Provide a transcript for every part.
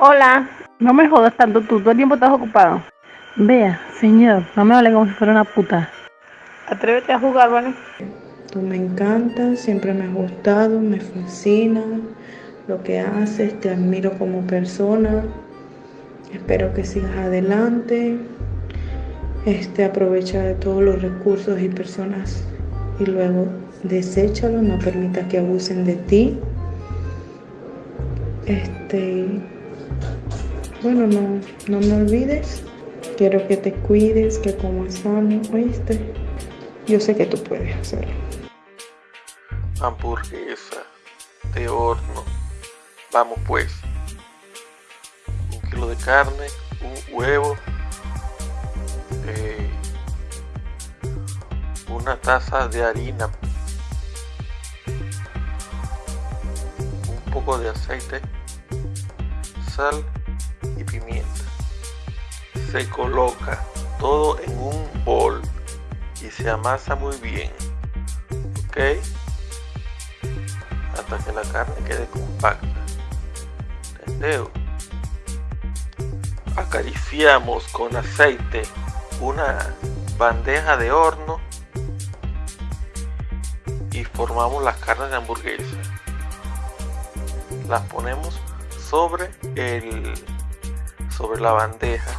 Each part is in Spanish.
Hola. No me jodas tanto tú, todo el tiempo estás ocupado. Vea, señor, no me hable como si fuera una puta. Atrévete a jugar, ¿vale? Tú me encantas, siempre me has gustado, me fascina lo que haces, te admiro como persona. Espero que sigas adelante. Este aprovecha de todos los recursos y personas y luego deséchalo, no permita que abusen de ti. Este bueno, no, no me olvides. Quiero que te cuides, que comas sano, ¿oíste? Yo sé que tú puedes hacerlo. Hamburguesa de horno. Vamos pues. Un kilo de carne, un huevo, eh, una taza de harina, un poco de aceite, sal y pimienta. Se coloca todo en un bol y se amasa muy bien. ¿Ok? Hasta que la carne quede compacta. Acariciamos con aceite una bandeja de horno y formamos las carnes de hamburguesa. Las ponemos sobre el sobre la bandeja.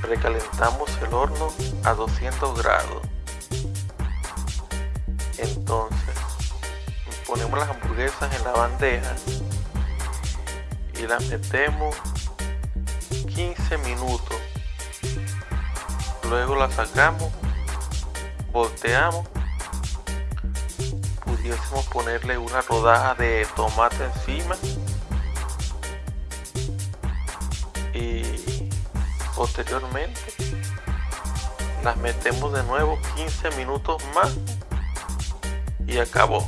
Precalentamos el horno a 200 grados. Entonces ponemos las hamburguesas en la bandeja y las metemos 15 minutos. Luego las sacamos volteamos. Pudiésemos ponerle una rodaja de tomate encima posteriormente las metemos de nuevo 15 minutos más y acabó